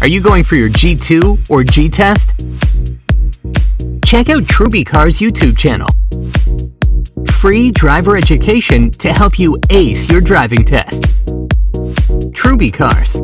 Are you going for your G2 or G test? Check out Truby Car's YouTube channel. Free driver education to help you ace your driving test. Truby Cars.